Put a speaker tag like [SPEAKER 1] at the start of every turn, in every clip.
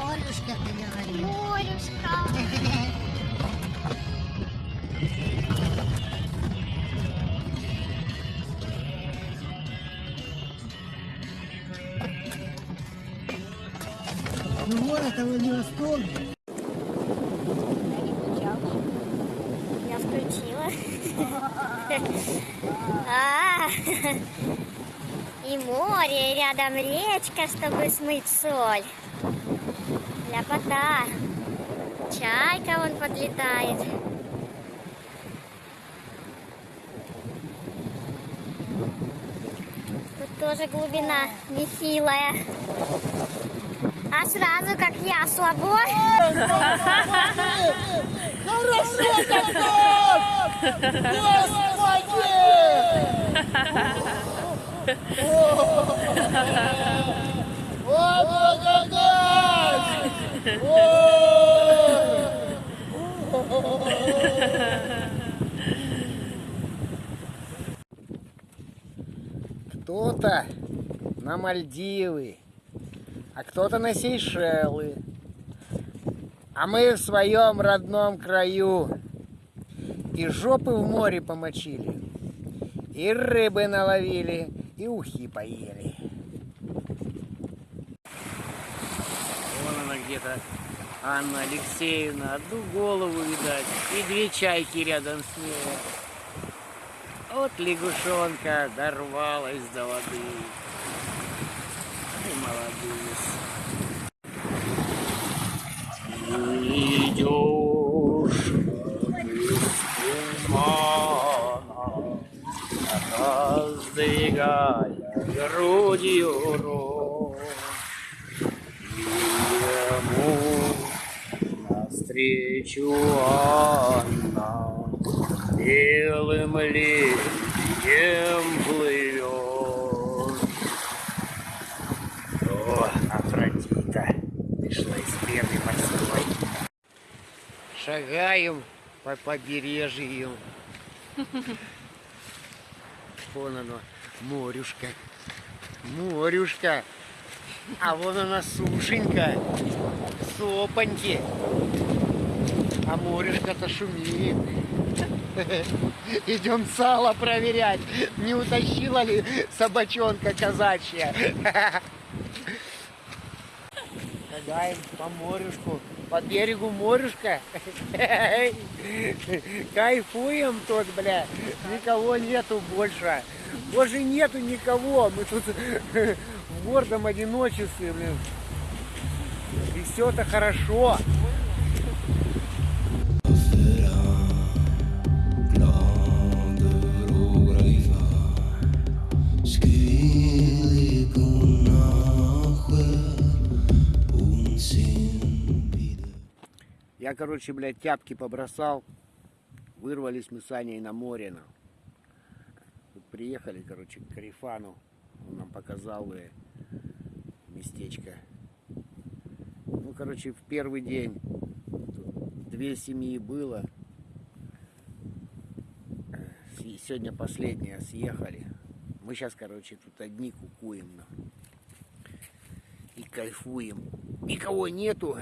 [SPEAKER 1] Морюшка, ты говоришь.
[SPEAKER 2] Морюшка.
[SPEAKER 1] Ну вот это Владивосток.
[SPEAKER 2] Я включила. И море, и рядом речка, чтобы смыть соль. Ляпота. Чайка вон подлетает. Тут тоже глубина нехилая. А сразу, как я, слабо.
[SPEAKER 1] Хорошо так Господи! О, благодать! Кто-то на Мальдивы, а кто-то на Сейшелы. А мы в своем родном краю. И жопы в море помочили, и рыбы наловили, и ухи поели. Вон она где-то, Анна Алексеевна, одну голову видать, и две чайки рядом с ней. Вот лягушонка дорвалась до воды. Ай, молодец. Раздвигая грудью рот. Ему навстречу Анна белым летнем плывет. О, Афродита пришла из пены морской. Шагаем по побережью. Вон оно, морюшка. Морюшка. А вон она сушенька. Сопаньки. А морюшка-то шумит. Идем сало проверять, не утащила ли собачонка казачья. Шагаем по морюшку, по берегу морюшка. Кайфуем тут, бля. Никого нету больше. Больше нету никого. Мы тут в гордом одиночестве, блин. И все это хорошо. Я, короче, блядь, тяпки побросал. Вырвались мы с Аней на море. на. Тут приехали, короче, к Карифану. Он нам показал э, местечко. Ну, короче, в первый день тут две семьи было. Сегодня последняя съехали. Мы сейчас, короче, тут одни кукуем. на. И кайфуем. Никого нету.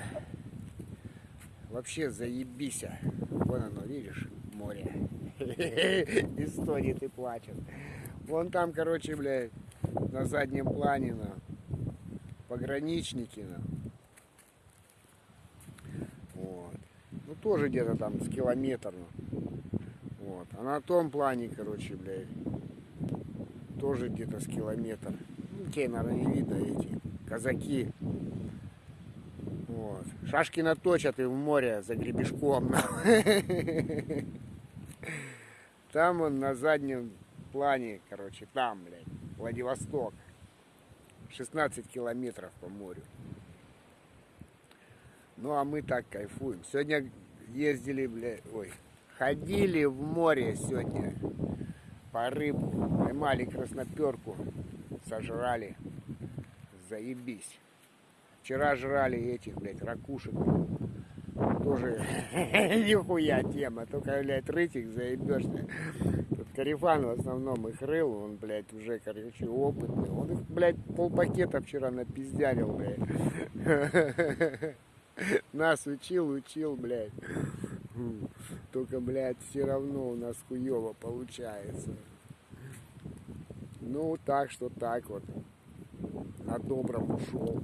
[SPEAKER 1] Вообще заебись. а. Вон оно, видишь, море. Истории ты плачешь. Вон там, короче, блядь, на заднем плане, на пограничники, на. Вот. Ну, тоже где-то там с километр, ну. Вот. А на том плане, короче, блядь, тоже где-то с километр. Ну, тебе, наверное, не видно эти казаки. Шашки наточат и в море за гребешком. Там он на заднем плане, короче, там, блядь, Владивосток. 16 километров по морю. Ну, а мы так кайфуем. Сегодня ездили, блядь, ой, ходили в море сегодня по рыбу. Поймали красноперку, сожрали. Заебись. Вчера жрали этих, блядь, ракушек. Тоже нихуя тема. Только, блядь, рыть их заебешься. Тут Карифан в основном их рыл. Он, блядь, уже, короче, опытный. Он их, блядь, полпакета вчера напиздярил, блядь. Нас учил, учил, блядь. Только, блядь, все равно у нас хуево получается. Ну, так что так вот. На добром ушел.